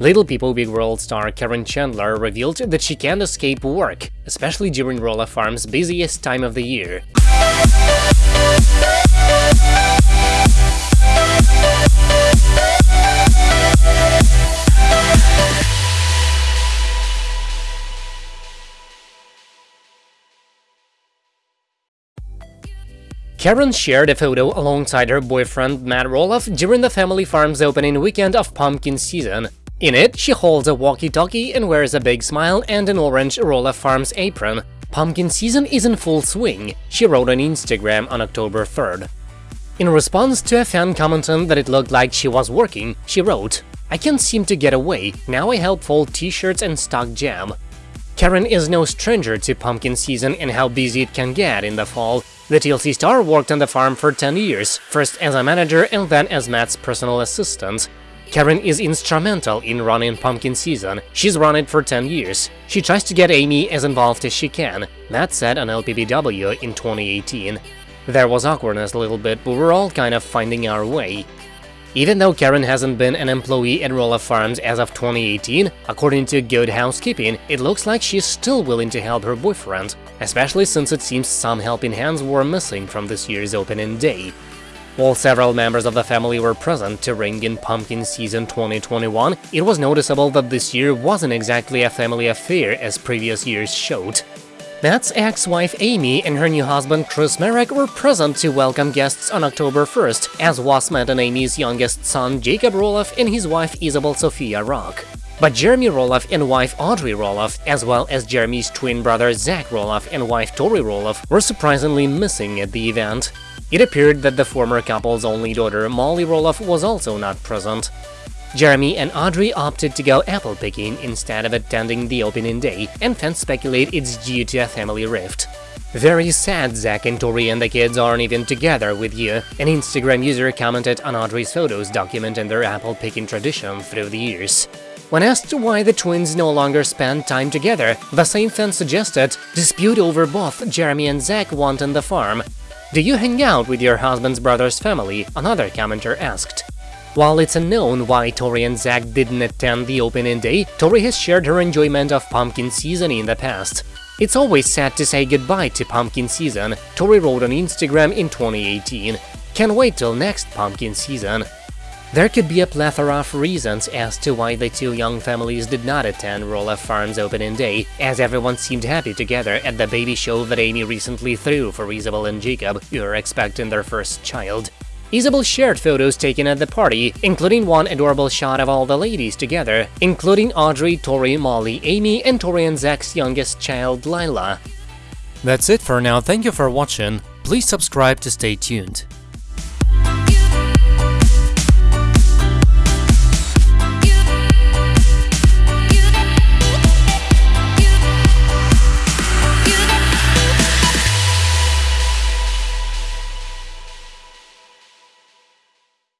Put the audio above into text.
Little People Big World star Caryn Chandler revealed that she can't escape work, especially during Roloff Farm's busiest time of the year. Karen shared a photo alongside her boyfriend Matt Roloff during the family farm's opening weekend of pumpkin season. In it, she holds a walkie-talkie and wears a big smile and an orange Roloff Farms apron. Pumpkin season is in full swing, she wrote on Instagram on October 3rd. In response to a fan commenting that it looked like she was working, she wrote, I can't seem to get away, now I help fold t-shirts and stock jam. Caryn is no stranger to pumpkin season and how busy it can get in the fall, the TLC star worked on the farm for 10 years, first as a manager and then as Matt's personal assistant. Caryn is instrumental in running pumpkin season, she's run it for 10 years. She tries to get Amy as involved as she can, Matt said on LPBW in 2018. There was awkwardness a little bit, but we're all kind of finding our way. Even though Caryn hasn't been an employee at Roloff Farms as of 2018, according to Good Housekeeping, it looks like she's still willing to help her boyfriend, especially since it seems some helping hands were missing from this year's opening day. While several members of the family were present to ring in pumpkin season 2021, it was noticeable that this year wasn't exactly a family affair as previous years showed. Matt's ex-wife Amy and her new husband Chris Marek were present to welcome guests on October 1st, as was Matt and Amy's youngest son Jacob Roloff and his wife Isabel Sofia Rock. But Jeremy Roloff and wife Audrey Roloff, as well as Jeremy's twin brother Zach Roloff and wife Tori Roloff, were surprisingly missing at the event. It appeared that the former couple's only daughter Molly Roloff was also not present. Jeremy and Audrey opted to go apple picking instead of attending the opening day, and fans speculate it's due to a family rift. Very sad Zach and Tori and the kids aren't even together with you, an Instagram user commented on Audrey's photos documenting their apple picking tradition through the years. When asked why the twins no longer spend time together, the same fan suggested dispute over both Jeremy and Zach wanting the farm. Do you hang out with your husband's brother's family? Another commenter asked. While it's unknown why Tori and Zach didn't attend the opening day, Tori has shared her enjoyment of pumpkin season in the past. It's always sad to say goodbye to pumpkin season, Tori wrote on Instagram in 2018. Can't wait till next pumpkin season. There could be a plethora of reasons as to why the two young families did not attend Roloff Farm's opening day, as everyone seemed happy together at the baby show that Amy recently threw for Isabel and Jacob, who are expecting their first child. Isabel shared photos taken at the party, including one adorable shot of all the ladies together, including Audrey, Tori, Molly, Amy, and Tori and Zach's youngest child, Lilah. That's it for now, thank you for watching, please subscribe to stay tuned.